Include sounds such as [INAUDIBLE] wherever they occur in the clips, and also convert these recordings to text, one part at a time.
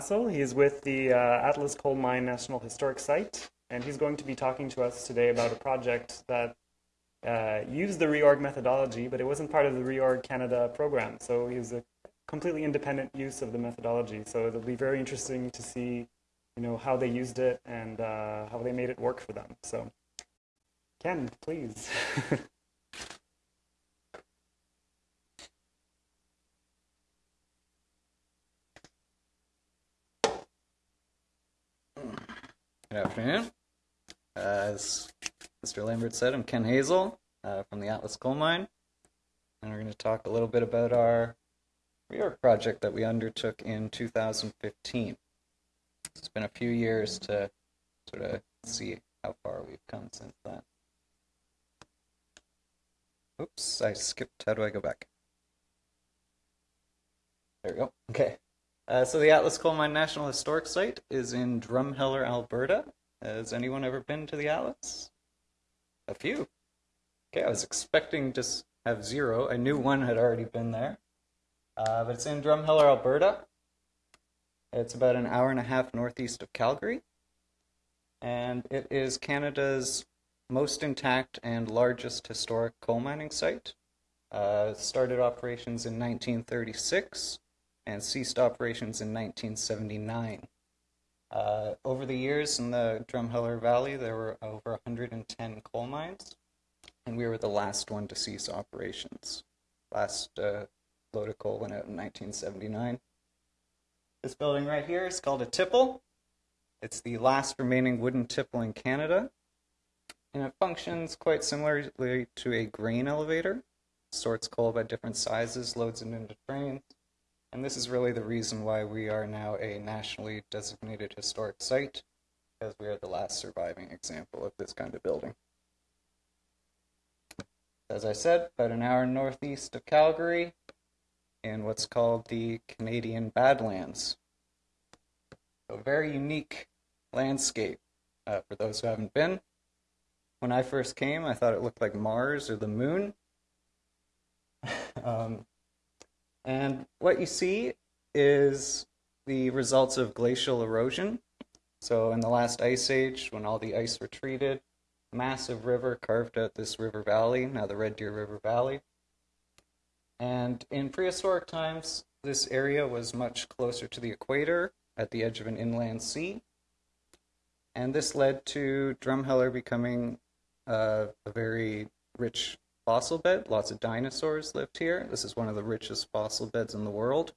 He's with the uh, Atlas Coal Mine National Historic Site, and he's going to be talking to us today about a project that uh, used the reorg methodology, but it wasn't part of the reorg Canada program. So he was a completely independent use of the methodology. So it'll be very interesting to see, you know, how they used it and uh, how they made it work for them. So, Ken, please. [LAUGHS] Good afternoon. Uh, as Mr. Lambert said, I'm Ken Hazel uh, from the Atlas Coal Mine, and we're going to talk a little bit about our reorg project that we undertook in 2015. It's been a few years to sort of see how far we've come since then. Oops, I skipped. How do I go back? There we go. Okay. Uh, so the Atlas Coal Mine National Historic Site is in Drumheller, Alberta. Has anyone ever been to the Atlas? A few. Okay, I was expecting to have zero. I knew one had already been there. Uh, but it's in Drumheller, Alberta. It's about an hour and a half northeast of Calgary. And it is Canada's most intact and largest historic coal mining site. Uh, started operations in 1936 and ceased operations in 1979. Uh, over the years in the Drumheller Valley, there were over 110 coal mines, and we were the last one to cease operations. Last uh, load of coal went out in 1979. This building right here is called a tipple. It's the last remaining wooden tipple in Canada, and it functions quite similarly to a grain elevator. Sorts coal by different sizes, loads it into trains, and this is really the reason why we are now a nationally designated historic site, because we are the last surviving example of this kind of building. As I said, about an hour northeast of Calgary, in what's called the Canadian Badlands. A very unique landscape uh, for those who haven't been. When I first came, I thought it looked like Mars or the moon. [LAUGHS] um, and what you see is the results of glacial erosion. So in the last ice age, when all the ice retreated, massive river carved out this river valley, now the Red Deer River Valley. And in prehistoric times, this area was much closer to the equator at the edge of an inland sea. And this led to Drumheller becoming uh, a very rich fossil bed. Lots of dinosaurs lived here. This is one of the richest fossil beds in the world.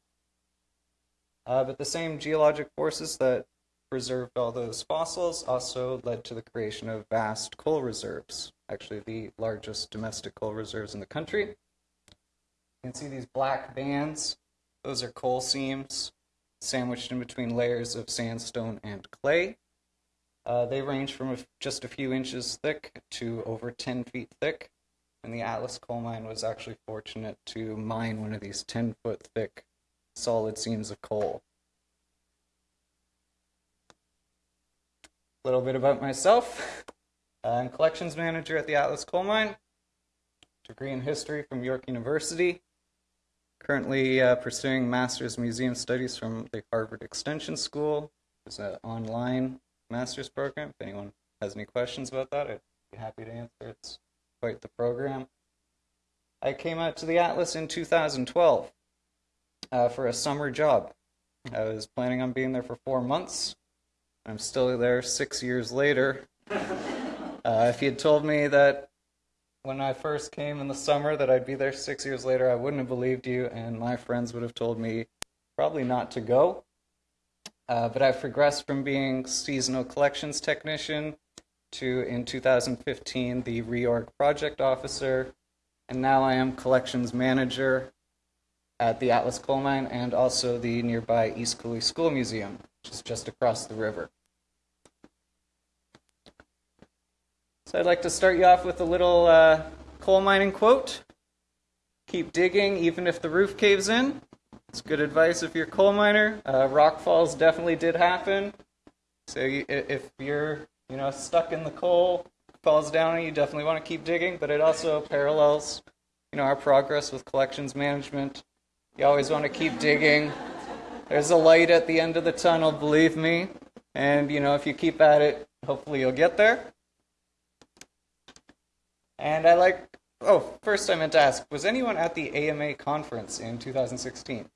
Uh, but the same geologic forces that preserved all those fossils also led to the creation of vast coal reserves, actually the largest domestic coal reserves in the country. You can see these black bands. Those are coal seams sandwiched in between layers of sandstone and clay. Uh, they range from just a few inches thick to over 10 feet thick and the Atlas coal mine was actually fortunate to mine one of these 10 foot thick solid seams of coal. A little bit about myself. I'm collections manager at the Atlas coal mine, degree in history from York University. Currently uh, pursuing master's museum studies from the Harvard Extension School. It's an online master's program. If anyone has any questions about that, I'd be happy to answer. It's quite the program. I came out to the Atlas in 2012 uh, for a summer job. I was planning on being there for four months. I'm still there six years later. [LAUGHS] Uh, if you had told me that when I first came in the summer that I'd be there six years later, I wouldn't have believed you, and my friends would have told me probably not to go. Uh, but I've progressed from being seasonal collections technician to, in 2015, the reorg project officer, and now I am collections manager at the Atlas Coal Mine and also the nearby East Coulee School Museum, which is just across the river. So I'd like to start you off with a little uh, coal mining quote. Keep digging even if the roof caves in. It's good advice if you're a coal miner. Uh, rock falls definitely did happen. So you, if you're you know, stuck in the coal, falls down and you definitely want to keep digging, but it also parallels, you know, our progress with collections management. You always want to keep digging. There's a light at the end of the tunnel, believe me. And, you know, if you keep at it, hopefully you'll get there. And I like, oh, first I meant to ask, was anyone at the AMA conference in 2016?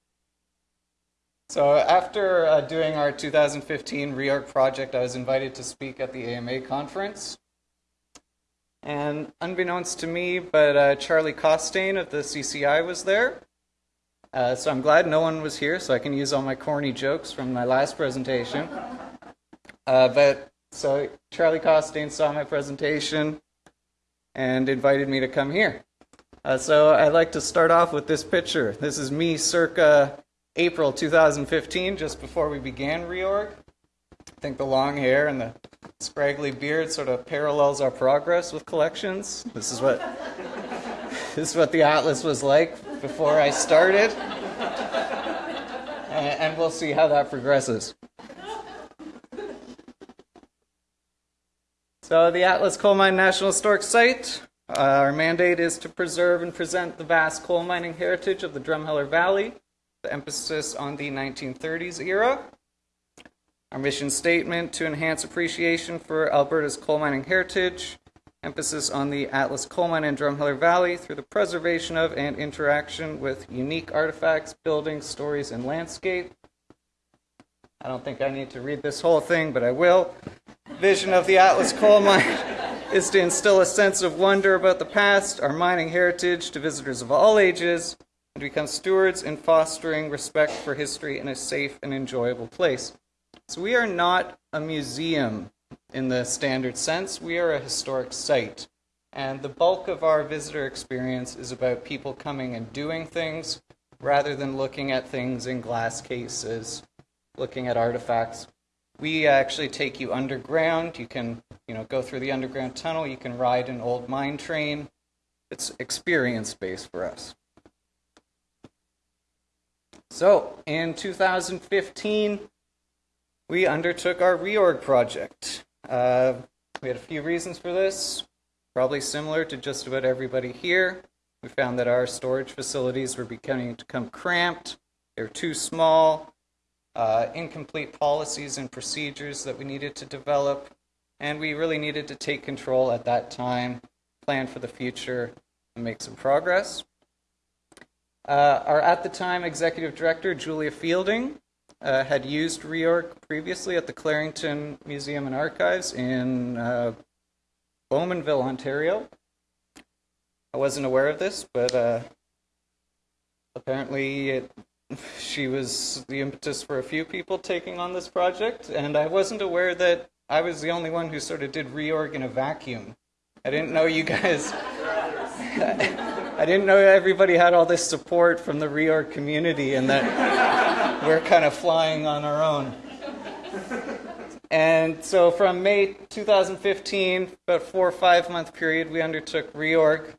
So after uh, doing our 2015 reorg project, I was invited to speak at the AMA conference. And unbeknownst to me, but uh, Charlie Costain of the CCI was there. Uh, so I'm glad no one was here, so I can use all my corny jokes from my last presentation. Uh, but so Charlie Costain saw my presentation and invited me to come here. Uh, so I'd like to start off with this picture. This is me circa April 2015, just before we began reorg. I think the long hair and the scraggly beard sort of parallels our progress with collections. This is what [LAUGHS] this is what the atlas was like before I started. And, and we'll see how that progresses. So, the Atlas Coal Mine National Historic Site, uh, our mandate is to preserve and present the vast coal mining heritage of the Drumheller Valley, the emphasis on the 1930s era. Our mission statement to enhance appreciation for Alberta's coal mining heritage, emphasis on the Atlas Coal Mine and Drumheller Valley through the preservation of and interaction with unique artifacts, buildings, stories, and landscape. I don't think I need to read this whole thing, but I will. Vision of the Atlas Coal Mine [LAUGHS] is to instill a sense of wonder about the past, our mining heritage to visitors of all ages, and become stewards in fostering respect for history in a safe and enjoyable place. So, we are not a museum in the standard sense. We are a historic site. And the bulk of our visitor experience is about people coming and doing things rather than looking at things in glass cases, looking at artifacts. We actually take you underground. You can, you know, go through the underground tunnel. You can ride an old mine train. It's experience based for us. So, in 2015, we undertook our reorg project. Uh, we had a few reasons for this, probably similar to just about everybody here. We found that our storage facilities were beginning to become cramped, they were too small, uh, incomplete policies and procedures that we needed to develop, and we really needed to take control at that time, plan for the future, and make some progress. Uh, our at the time executive director, Julia Fielding, uh, had used reorg previously at the Clarington Museum and Archives in uh, Bowmanville, Ontario. I wasn't aware of this, but uh, apparently it, [LAUGHS] she was the impetus for a few people taking on this project, and I wasn't aware that I was the only one who sort of did reorg in a vacuum. I didn't know you guys. [LAUGHS] I didn't know everybody had all this support from the reorg community and that [LAUGHS] we're kind of flying on our own. And so from May 2015, about four or five month period, we undertook reorg.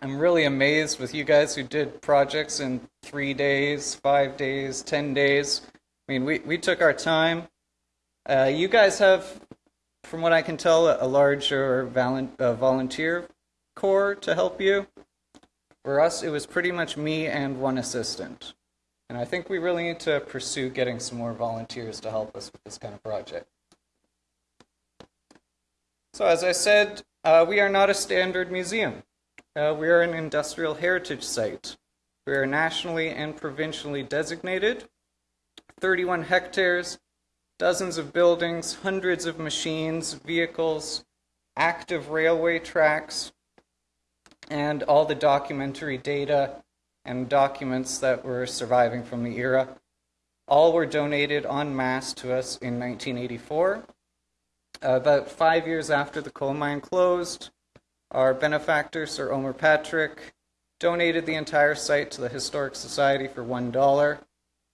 I'm really amazed with you guys who did projects in three days, five days, ten days. I mean, we, we took our time. Uh, you guys have, from what I can tell, a larger uh, volunteer corps to help you. For us, it was pretty much me and one assistant. And I think we really need to pursue getting some more volunteers to help us with this kind of project. So, as I said, uh, we are not a standard museum. Uh, we are an industrial heritage site. We are nationally and provincially designated. 31 hectares, dozens of buildings, hundreds of machines, vehicles, active railway tracks, and all the documentary data and documents that were surviving from the era. All were donated en masse to us in 1984. Uh, about five years after the coal mine closed, our benefactor, Sir Omer Patrick, donated the entire site to the Historic Society for $1.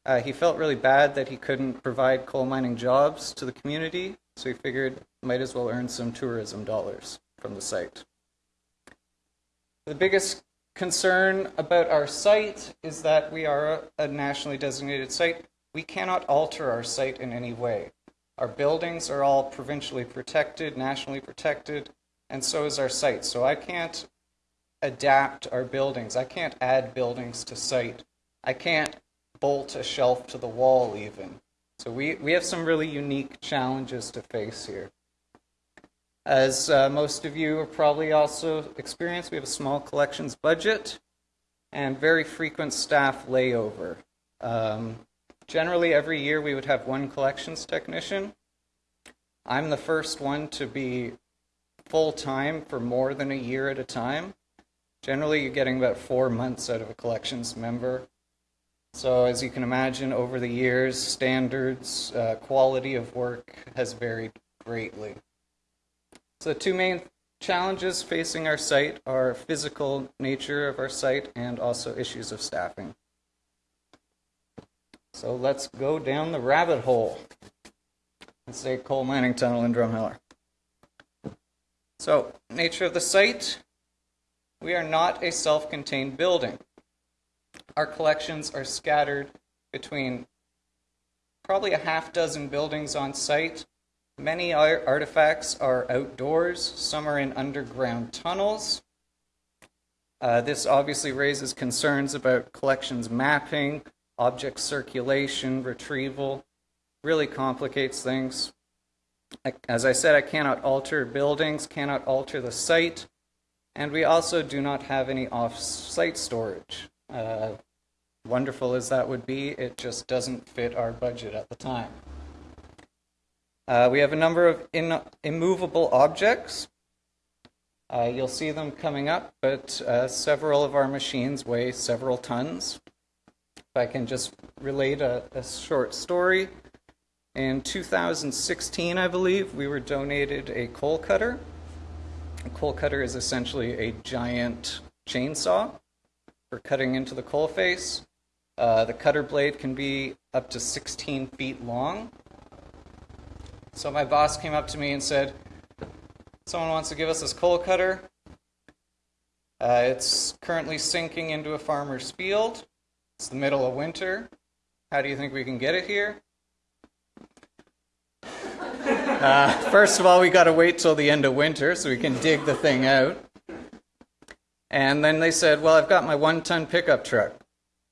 Uh, he felt really bad that he couldn't provide coal mining jobs to the community, so he figured might as well earn some tourism dollars from the site. The biggest concern about our site is that we are a nationally designated site. We cannot alter our site in any way. Our buildings are all provincially protected, nationally protected and so is our site. So I can't adapt our buildings. I can't add buildings to site. I can't bolt a shelf to the wall even. So we, we have some really unique challenges to face here. As uh, most of you are probably also experienced, we have a small collections budget and very frequent staff layover. Um, generally, every year we would have one collections technician. I'm the first one to be full time for more than a year at a time. Generally, you're getting about four months out of a collections member. So, as you can imagine, over the years, standards, uh, quality of work has varied greatly. So, the two main challenges facing our site are physical nature of our site and also issues of staffing. So, let's go down the rabbit hole. Let's say coal mining tunnel in Drumheller. So, nature of the site we are not a self contained building. Our collections are scattered between probably a half dozen buildings on site Many artifacts are outdoors, some are in underground tunnels. Uh, this obviously raises concerns about collections mapping, object circulation, retrieval, really complicates things. As I said, I cannot alter buildings, cannot alter the site, and we also do not have any off site storage. Uh, wonderful as that would be, it just doesn't fit our budget at the time. Uh, we have a number of in, immovable objects. Uh, you'll see them coming up, but uh, several of our machines weigh several tons. If I can just relate a, a short story. In 2016, I believe, we were donated a coal cutter. A coal cutter is essentially a giant chainsaw for cutting into the coal face. Uh, the cutter blade can be up to 16 feet long so my boss came up to me and said, Someone wants to give us this coal cutter. Uh, it's currently sinking into a farmer's field. It's the middle of winter. How do you think we can get it here? Uh, first of all, we got to wait till the end of winter so we can dig the thing out. And then they said, Well, I've got my one ton pickup truck.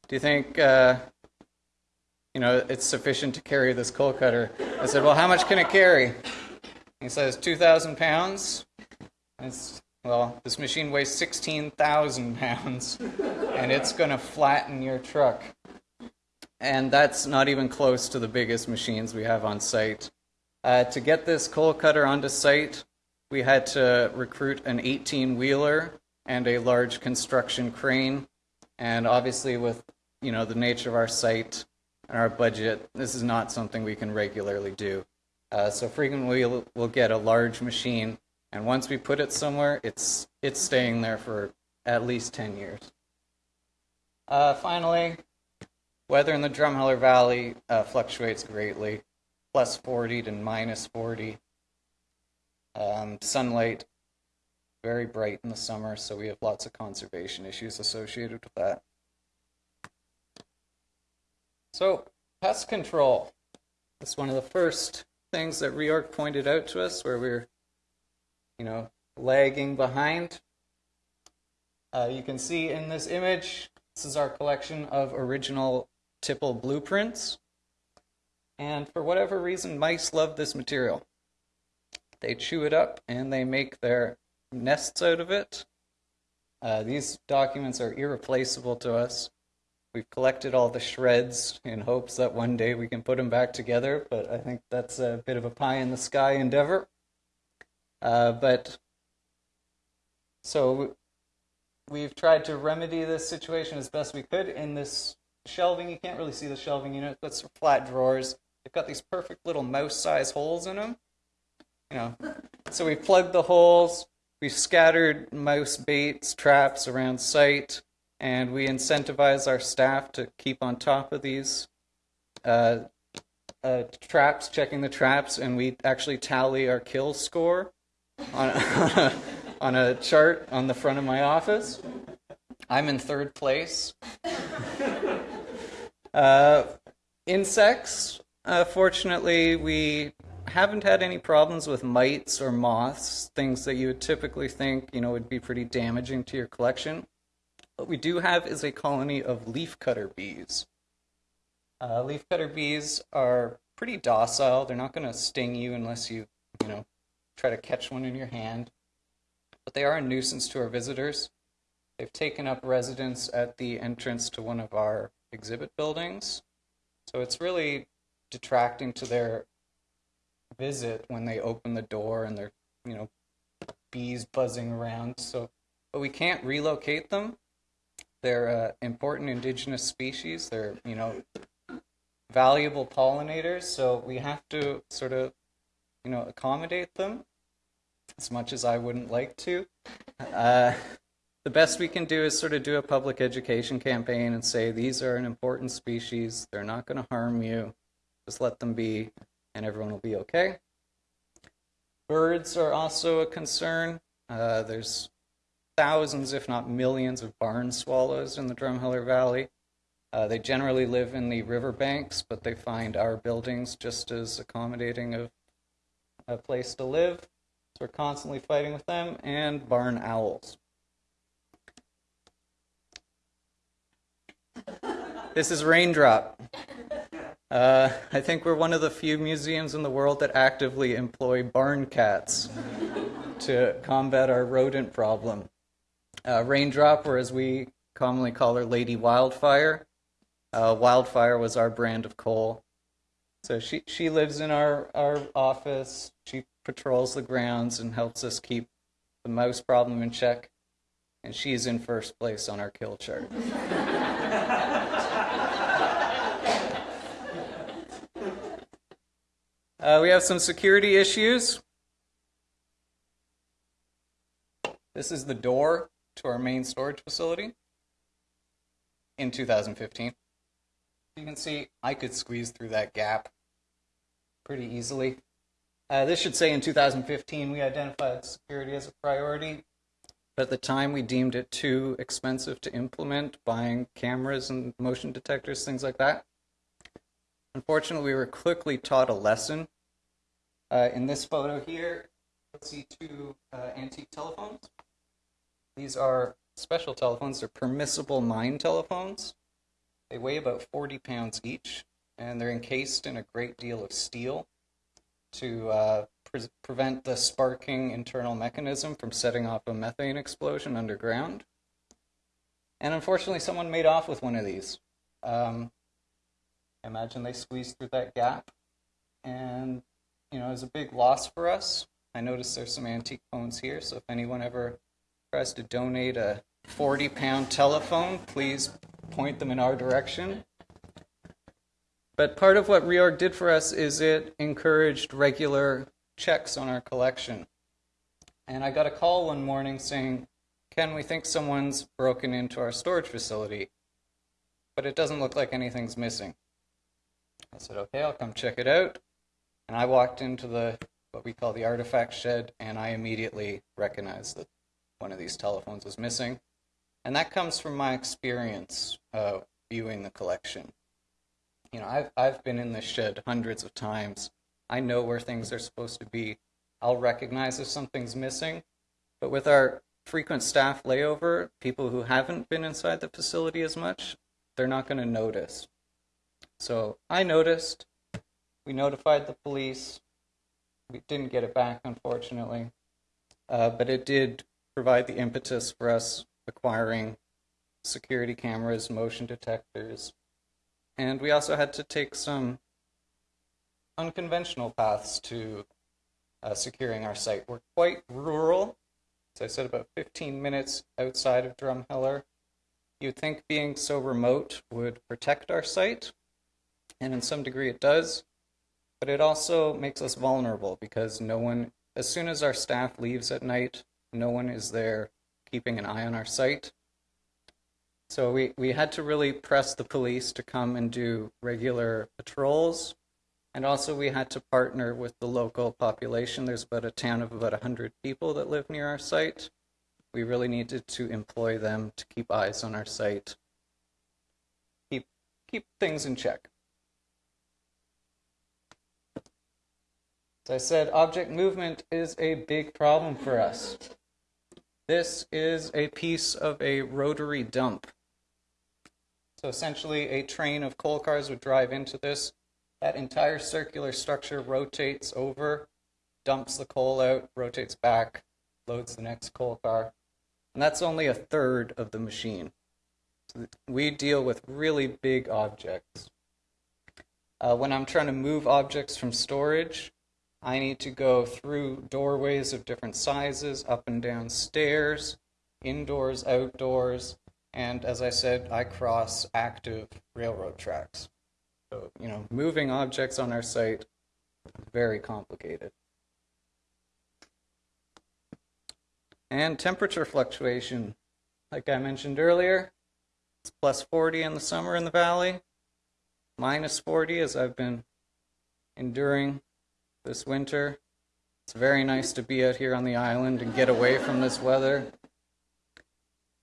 Do you think uh, you know, it's sufficient to carry this coal cutter. I said, well, how much can it carry? He says, 2,000 pounds. It's, well, this machine weighs 16,000 pounds, and it's going to flatten your truck. And that's not even close to the biggest machines we have on site. Uh, to get this coal cutter onto site, we had to recruit an 18 wheeler and a large construction crane. And obviously, with you know the nature of our site, and our budget, this is not something we can regularly do. Uh, so frequently we'll, we'll get a large machine, and once we put it somewhere, it's it's staying there for at least 10 years. Uh, finally, weather in the Drumheller Valley uh, fluctuates greatly, plus 40 to minus 40. Um, sunlight, very bright in the summer, so we have lots of conservation issues associated with that. So, pest control. That's one of the first things that reorg pointed out to us where we're, you know, lagging behind. Uh, you can see in this image, this is our collection of original tipple blueprints. And for whatever reason, mice love this material. They chew it up and they make their nests out of it. Uh, these documents are irreplaceable to us. We've collected all the shreds in hopes that one day we can put them back together, but I think that's a bit of a pie in the sky endeavor. Uh, but so we've tried to remedy this situation as best we could in this shelving. You can't really see the shelving unit, but it's flat drawers. They've got these perfect little mouse-sized holes in them. You know, so we've plugged the holes. We've scattered mouse baits, traps around site and we incentivize our staff to keep on top of these uh, uh, traps, checking the traps, and we actually tally our kill score on, a, [LAUGHS] on a chart on the front of my office. I'm in third place. [LAUGHS] Uh, insects, uh, fortunately, we haven't had any problems with mites or moths, things that you would typically think, you know, would be pretty damaging to your collection. What we do have is a colony of leafcutter bees. Uh, leafcutter bees are pretty docile. They're not going to sting you unless you, you know, try to catch one in your hand. But they are a nuisance to our visitors. They've taken up residence at the entrance to one of our exhibit buildings. So it's really detracting to their visit when they open the door and they're, you know, bees buzzing around. So, but we can't relocate them. They're uh, important indigenous species. They're, you know, valuable pollinators. So we have to sort of, you know, accommodate them as much as I wouldn't like to. Uh, the best we can do is sort of do a public education campaign and say these are an important species. They're not going to harm you. Just let them be, and everyone will be okay. Birds are also a concern. Uh, there's thousands, if not millions, of barn swallows in the Drumheller Valley. Uh, they generally live in the riverbanks, but they find our buildings just as accommodating of a place to live. So we're constantly fighting with them, and barn owls. This is Raindrop. Uh, I think we're one of the few museums in the world that actively employ barn cats to combat our rodent problem. Uh, Raindrop, or as we commonly call her, Lady Wildfire. Uh, Wildfire was our brand of coal. So she, she lives in our, our office. She patrols the grounds and helps us keep the mouse problem in check. And she's in first place on our kill chart. [LAUGHS] Uh, we have some security issues. This is the door to our main storage facility in 2015. You can see I could squeeze through that gap pretty easily. Uh, this should say in 2015 we identified security as a priority, but at the time we deemed it too expensive to implement, buying cameras and motion detectors, things like that. Unfortunately, we were quickly taught a lesson uh, in this photo here, let's see two uh, antique telephones. These are special telephones. They're permissible mine telephones. They weigh about 40 pounds each, and they're encased in a great deal of steel to uh, pre- prevent the sparking internal mechanism from setting off a methane explosion underground. And unfortunately, someone made off with one of these. Um, imagine they squeezed through that gap and you know, is a big loss for us. I noticed there's some antique phones here, so if anyone ever tries to donate a 40 pound telephone, please point them in our direction. But part of what Reorg did for us is it encouraged regular checks on our collection. And I got a call one morning saying, Ken, we think someone's broken into our storage facility, but it doesn't look like anything's missing. I said, okay, I'll come check it out. And I walked into the what we call the artifact shed, and I immediately recognized that one of these telephones was missing. And that comes from my experience uh, viewing the collection. You know, I've I've been in this shed hundreds of times. I know where things are supposed to be. I'll recognize if something's missing. But with our frequent staff layover, people who haven't been inside the facility as much, they're not going to notice. So I noticed. We notified the police. We didn't get it back, unfortunately. Uh, but it did provide the impetus for us acquiring security cameras, motion detectors, and we also had to take some unconventional paths to uh, securing our site. We're quite rural, as I said, about 15 minutes outside of Drumheller. You'd think being so remote would protect our site, and in some degree it does but it also makes us vulnerable because no one, as soon as our staff leaves at night, no one is there keeping an eye on our site. So we, we had to really press the police to come and do regular patrols. And also we had to partner with the local population. There's about a town of about 100 people that live near our site. We really needed to employ them to keep eyes on our site, keep, keep things in check. As I said, object movement is a big problem for us. This is a piece of a rotary dump. So essentially, a train of coal cars would drive into this. That entire circular structure rotates over, dumps the coal out, rotates back, loads the next coal car. And that's only a third of the machine. So we deal with really big objects. Uh, when I'm trying to move objects from storage, I need to go through doorways of different sizes, up and down stairs, indoors, outdoors, and as I said, I cross active railroad tracks. So, you know, moving objects on our site, very complicated. And temperature fluctuation, like I mentioned earlier, it's plus 40 in the summer in the valley, minus 40 as I've been enduring this winter. It's very nice to be out here on the island and get away from this weather.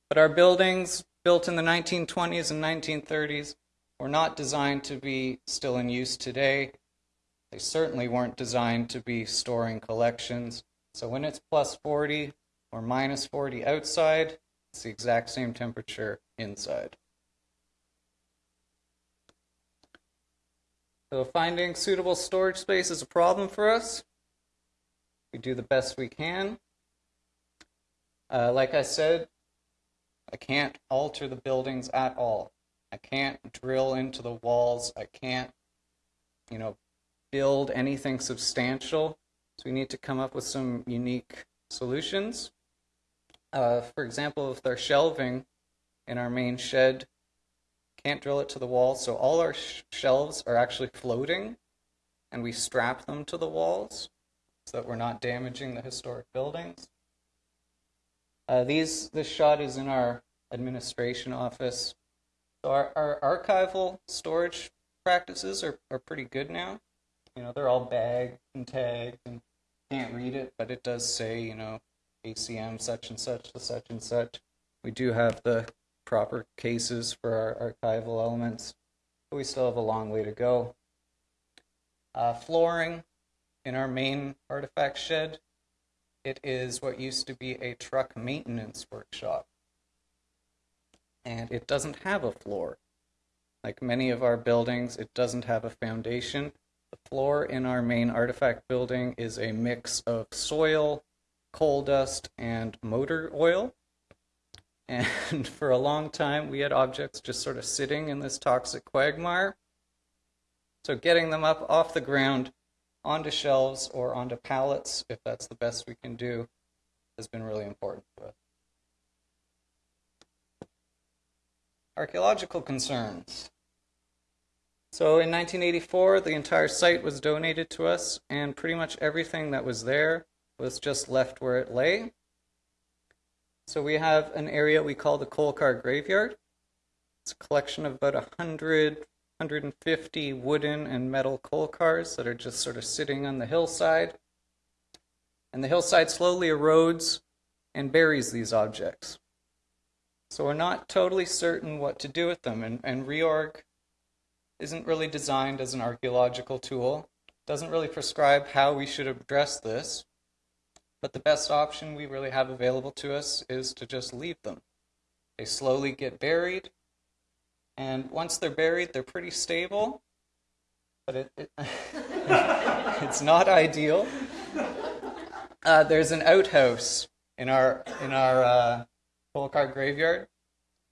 But our buildings, built in the 1920s and 1930s, were not designed to be still in use today. They certainly weren't designed to be storing collections. So when it's plus 40 or minus 40 outside, it's the exact same temperature inside. So finding suitable storage space is a problem for us. We do the best we can. Uh, like I said, I can't alter the buildings at all. I can't drill into the walls. I can't, you know, build anything substantial. So we need to come up with some unique solutions. Uh, for example, with our shelving in our main shed, can't drill it to the wall, so all our sh- shelves are actually floating, and we strap them to the walls so that we're not damaging the historic buildings. Uh, these this shot is in our administration office. So our, our archival storage practices are, are pretty good now. You know, they're all bagged and tagged and can't read it, but it does say, you know, ACM such and such to such and such. We do have the proper cases for our archival elements, but we still have a long way to go. Uh, flooring in our main artifact shed, it is what used to be a truck maintenance workshop. And it doesn't have a floor. Like many of our buildings, it doesn't have a foundation. The floor in our main artifact building is a mix of soil, coal dust, and motor oil. And [LAUGHS] for a long time, we had objects just sort of sitting in this toxic quagmire. So getting them up off the ground onto shelves or onto pallets, if that's the best we can do, has been really important for us. Archaeological concerns. So in 1984, the entire site was donated to us, and pretty much everything that was there was just left where it lay. So we have an area we call the coal car graveyard. It's a collection of about 100, 150 wooden and metal coal cars that are just sort of sitting on the hillside. And the hillside slowly erodes and buries these objects. So we're not totally certain what to do with them, and, and reorg isn't really designed as an archaeological tool, doesn't really prescribe how we should address this. But the best option we really have available to us is to just leave them. They slowly get buried, and once they're buried, they're pretty stable, but it, it [LAUGHS] it's not ideal. Uh, there's an outhouse in our in our uh, coal car graveyard,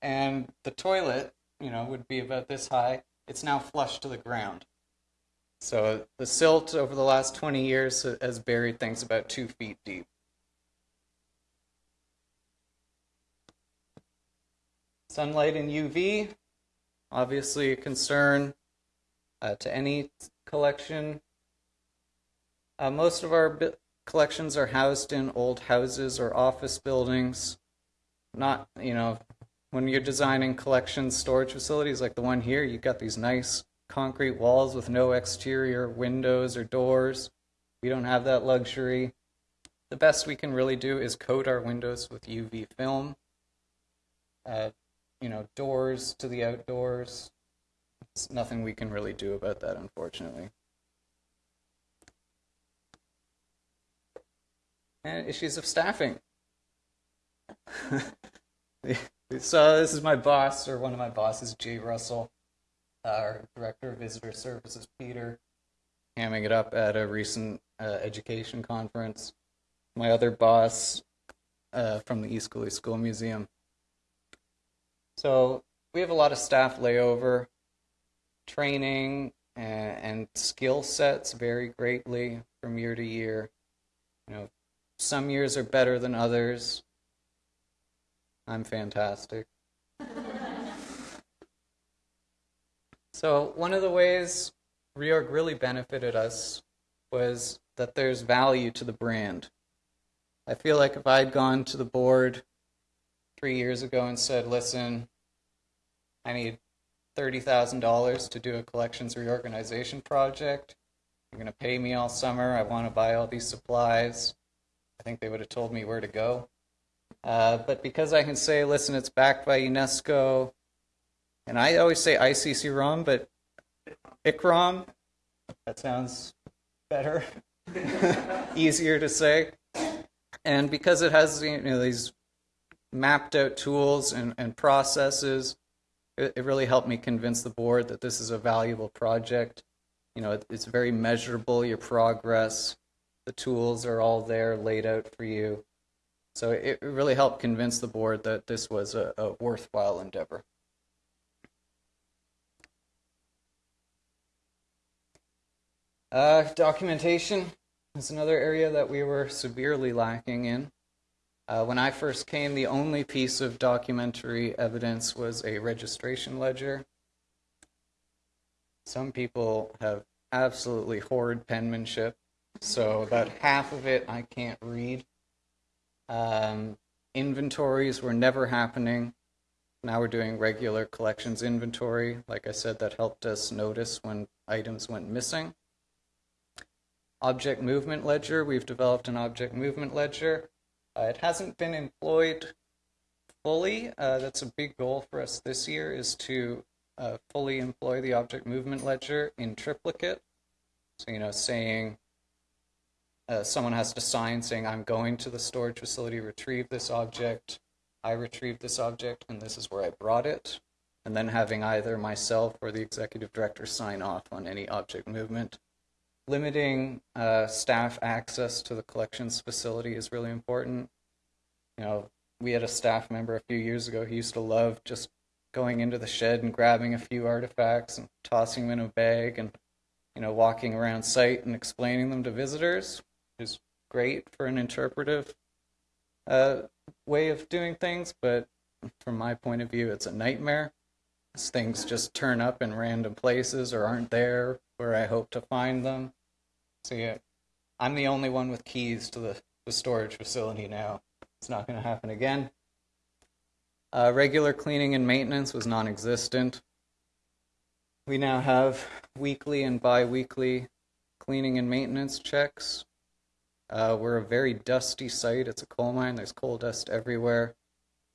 and the toilet, you know, would be about this high. It's now flush to the ground. So the silt over the last 20 years has buried things about two feet deep. Sunlight and UV, obviously a concern uh, to any collection. Uh, most of our collections are housed in old houses or office buildings. Not, you know, when you're designing collection storage facilities like the one here, you've got these nice concrete walls with no exterior windows or doors. We don't have that luxury. The best we can really do is coat our windows with UV film. Uh, you know, doors to the outdoors. It's nothing we can really do about that, unfortunately. And issues of staffing. [LAUGHS] So this is my boss, or one of my bosses, Jay Russell, our director of visitor services, Peter, hamming it up at a recent uh, education conference. My other boss uh, from the East Coulee School Museum. So we have a lot of staff layover, training, and, and skill sets vary greatly from year to year. You know, some years are better than others. I'm fantastic. So, one of the ways Reorg really benefited us was that there's value to the brand. I feel like if I'd gone to the board three years ago and said, listen, I need $30,000 to do a collections reorganization project, you're going to pay me all summer, I want to buy all these supplies, I think they would have told me where to go. Uh, but because I can say, listen, it's backed by UNESCO, and I always say ICC ROM, but ICROM, that sounds better, [LAUGHS] easier to say. And because it has you know these mapped out tools and, and processes, it, it really helped me convince the board that this is a valuable project. You know, it, it's very measurable, your progress. The tools are all there laid out for you. So it really helped convince the board that this was a, a worthwhile endeavor. Uh, documentation is another area that we were severely lacking in. Uh, when I first came, the only piece of documentary evidence was a registration ledger. Some people have absolutely horrid penmanship, so about half of it I can't read. Um, inventories were never happening. Now we're doing regular collections inventory. Like I said, that helped us notice when items went missing. Object movement ledger, we've developed an object movement ledger. Uh, it hasn't been employed fully. Uh, that's a big goal for us this year is to uh, fully employ the object movement ledger in triplicate. So, you know, saying uh, someone has to sign saying, I'm going to the storage facility, retrieve this object, I retrieved this object, and this is where I brought it. And then having either myself or the executive director sign off on any object movement. Limiting uh, staff access to the collections facility is really important. You know, we had a staff member a few years ago who used to love just going into the shed and grabbing a few artifacts and tossing them in a bag and you know walking around site and explaining them to visitors is great for an interpretive uh, way of doing things, but from my point of view, it's a nightmare. Things just turn up in random places or aren't there where I hope to find them. So yeah, I'm the only one with keys to the, the storage facility now. It's not going to happen again. Uh, regular cleaning and maintenance was non-existent. We now have weekly and bi-weekly cleaning and maintenance checks uh, we're a very dusty site. It's a coal mine. There's coal dust everywhere.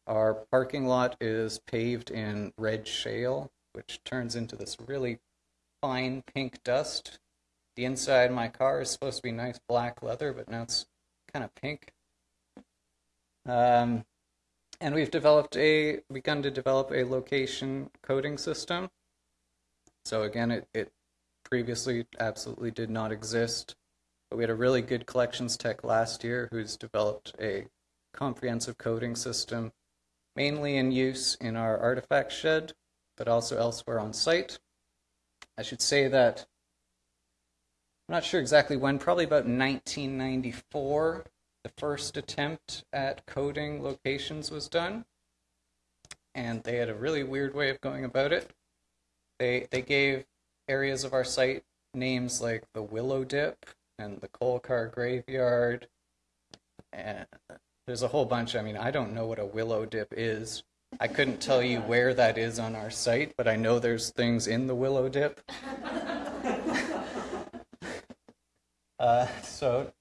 Our parking lot is paved in red shale, which turns into this really fine pink dust. The inside of my car is supposed to be nice black leather, but now it's kind of pink. Um, and we've developed a begun to develop a location coding system. So again, it, it previously absolutely did not exist. But we had a really good collections tech last year who's developed a comprehensive coding system, mainly in use in our artifact shed, but also elsewhere on site. I should say that I'm not sure exactly when, probably about 1994, the first attempt at coding locations was done. And they had a really weird way of going about it. They, they gave areas of our site names like the Willow Dip and the coal car graveyard. And there's a whole bunch. I mean, I don't know what a willow dip is. I couldn't tell you where that is on our site, but I know there's things in the willow dip. [LAUGHS] uh, so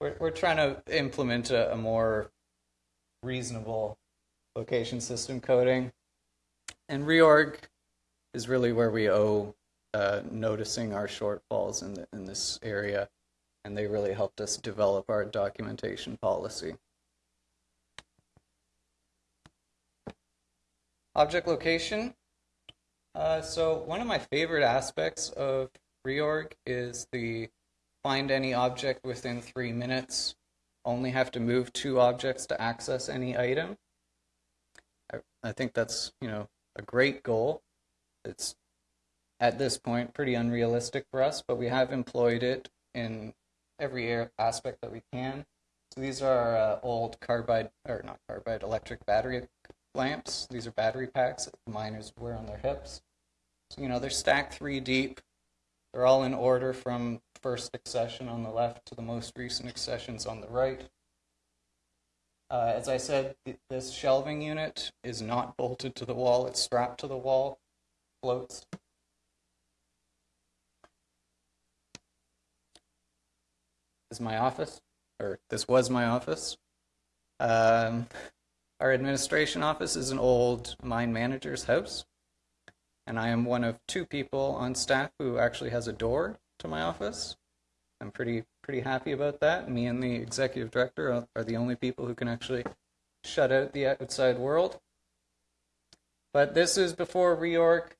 we're, we're trying to implement a, a more reasonable location system coding. And reorg is really where we owe uh, noticing our shortfalls in, the, in this area, and they really helped us develop our documentation policy. Object location. Uh, so one of my favorite aspects of reorg is the find any object within three minutes. Only have to move two objects to access any item. I, I think that's you know a great goal. It's at this point pretty unrealistic for us, but we have employed it in every aspect that we can. So these are uh, old carbide, or not carbide, electric battery lamps. These are battery packs that the miners wear on their hips. So, you know, they're stacked three deep. They're all in order from first accession on the left to the most recent accessions on the right. Uh, as I said, th this shelving unit is not bolted to the wall. It's strapped to the wall, floats. This is my office, or this was my office. Um, our administration office is an old mine manager's house, and I am one of two people on staff who actually has a door to my office. I'm pretty pretty happy about that. Me and the executive director are, the only people who can actually shut out the outside world. But this is before reorg.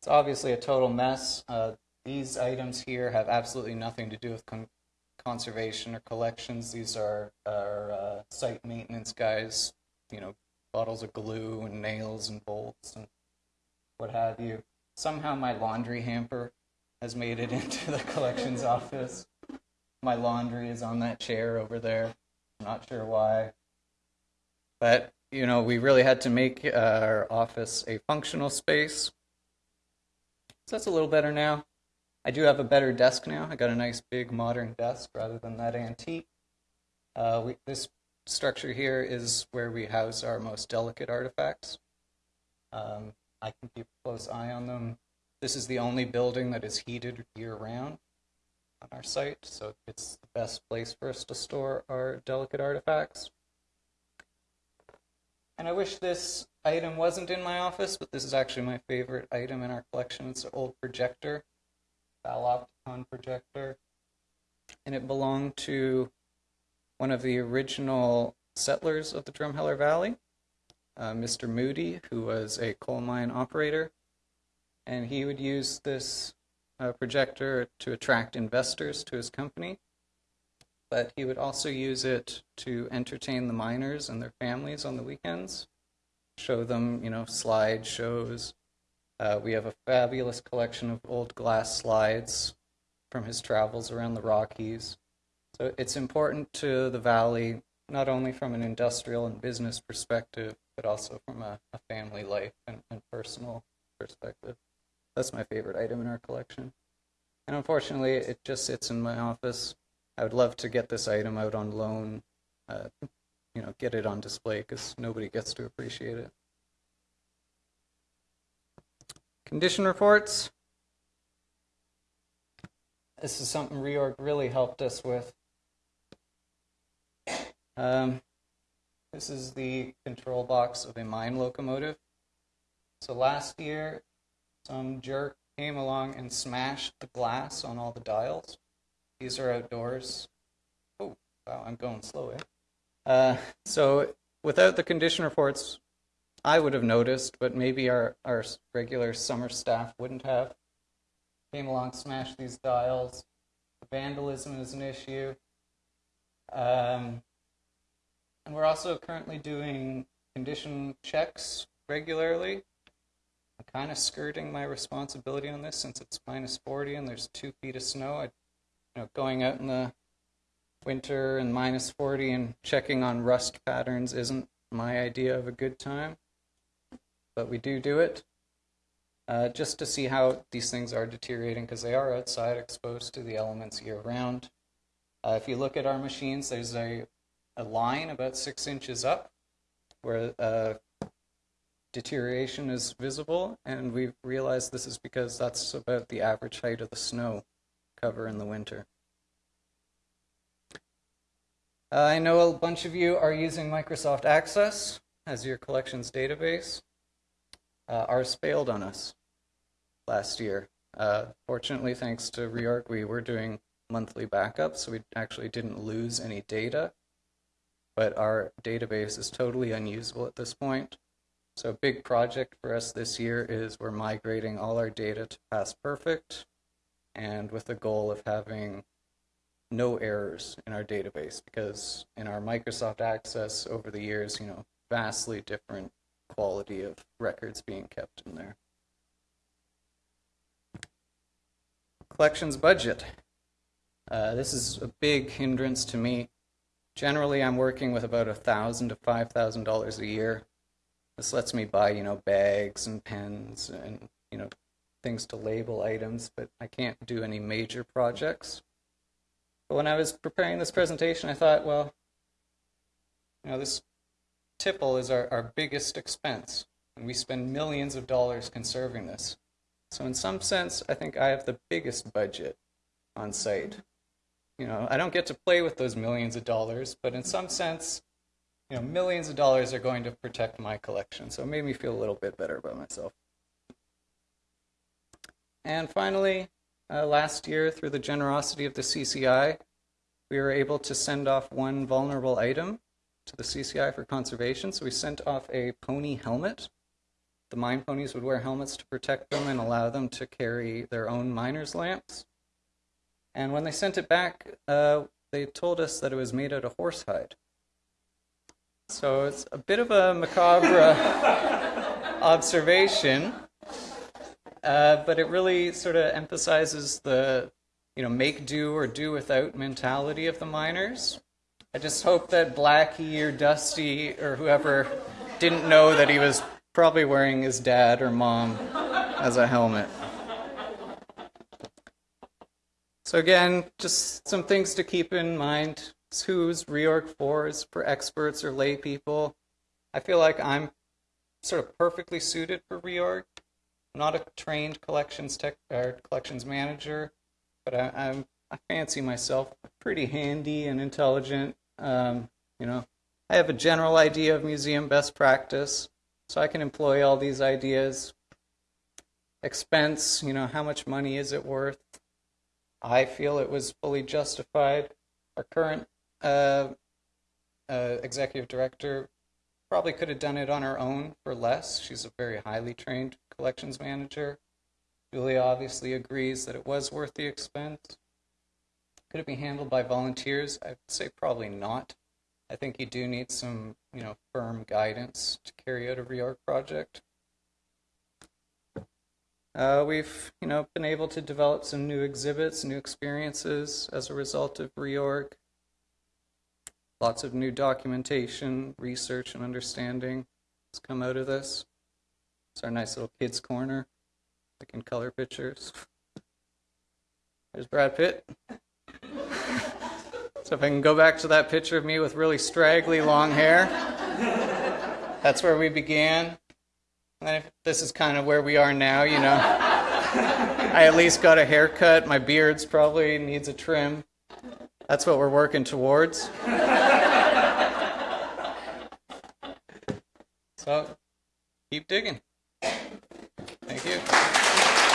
It's obviously a total mess. Uh, these items here have absolutely nothing to do with con conservation or collections. These are, are uh, site maintenance guys, you know, bottles of glue and nails and bolts and what have you. Somehow my laundry hamper has made it [LAUGHS] into the collections office. My laundry is on that chair over there. I'm not sure why. But, you know, we really had to make our office a functional space. So that's a little better now. I do have a better desk now. I got a nice big modern desk rather than that antique. Uh, we, this structure here is where we house our most delicate artifacts. Um, I can keep a close eye on them. This is the only building that is heated year round on our site, so it's the best place for us to store our delicate artifacts. And I wish this item wasn't in my office, but this is actually my favorite item in our collection. It's an old projector. Opticon projector, and it belonged to one of the original settlers of the Drumheller Valley, uh, Mr. Moody, who was a coal mine operator, and he would use this uh, projector to attract investors to his company, but he would also use it to entertain the miners and their families on the weekends, show them, you know, slide shows, uh, we have a fabulous collection of old glass slides from his travels around the Rockies. So it's important to the valley, not only from an industrial and business perspective, but also from a, a family life and, and, personal perspective. That's my favorite item in our collection. And unfortunately, it just sits in my office. I would love to get this item out on loan, uh, you know, get it on display because nobody gets to appreciate it. Condition reports. This is something reorg really helped us with. Um, this is the control box of a mine locomotive. So last year, some jerk came along and smashed the glass on all the dials. These are outdoors. Oh, wow, I'm going slow, eh? Uh, so without the condition reports, I would have noticed, but maybe our, our regular summer staff wouldn't have. Came along, smashed these dials. Vandalism is an issue. Um, and we're also currently doing condition checks regularly. I'm kind of skirting my responsibility on this since it's minus 40 and there's two feet of snow. I, you know, going out in the winter and minus 40 and checking on rust patterns isn't my idea of a good time but we do do it uh, just to see how these things are deteriorating because they are outside exposed to the elements year round. Uh, if you look at our machines, there's a, a line about six inches up where uh, deterioration is visible, and we've realized this is because that's about the average height of the snow cover in the winter. Uh, I know a bunch of you are using Microsoft Access as your collections database. Uh, ours failed on us last year. Uh, fortunately, thanks to Reorg, we were doing monthly backups, so we actually didn't lose any data. But our database is totally unusable at this point. So, a big project for us this year is we're migrating all our data to PastPerfect, and with the goal of having no errors in our database because in our Microsoft Access over the years, you know, vastly different quality of records being kept in there. Collections budget. Uh, this is a big hindrance to me. Generally, I'm working with about a thousand to five thousand dollars a year. This lets me buy, you know, bags and pens and you know things to label items, but I can't do any major projects. But when I was preparing this presentation, I thought, well, you know, this tipple is our, our biggest expense, and we spend millions of dollars conserving this. So in some sense, I think I have the biggest budget on site. You know, I don't get to play with those millions of dollars, but in some sense, you know, millions of dollars are going to protect my collection. So it made me feel a little bit better about myself. And finally, uh, last year, through the generosity of the CCI, we were able to send off one vulnerable item to the CCI for conservation. So we sent off a pony helmet. The mine ponies would wear helmets to protect them and allow them to carry their own miner's lamps. And when they sent it back, uh, they told us that it was made out of horsehide. So it's a bit of a macabre [LAUGHS] observation, uh, but it really sort of emphasizes the, you know, make do or do without mentality of the miners. I just hope that Blackie or Dusty or whoever didn't know that he was probably wearing his dad or mom as a helmet. So again, just some things to keep in mind. Who's reorg for is for experts or lay people. I feel like I'm sort of perfectly suited for reorg. I'm not a trained collections tech or collections manager, but I, I'm I fancy myself pretty handy and intelligent. Um, you know, I have a general idea of museum best practice, so I can employ all these ideas. Expense, you know, how much money is it worth? I feel it was fully justified. Our current uh, uh, executive director probably could have done it on her own for less. She's a very highly trained collections manager. Julia obviously agrees that it was worth the expense. Could it be handled by volunteers? I'd say probably not. I think you do need some, you know, firm guidance to carry out a reorg project. Uh, we've, you know, been able to develop some new exhibits, new experiences as a result of reorg. Lots of new documentation, research, and understanding has come out of this. It's our nice little kids' corner. We can color pictures. There's Brad Pitt. So if I can go back to that picture of me with really straggly long hair, that's where we began. This is kind of where we are now, you know. I at least got a haircut. My beard's probably needs a trim. That's what we're working towards. So keep digging. Thank you.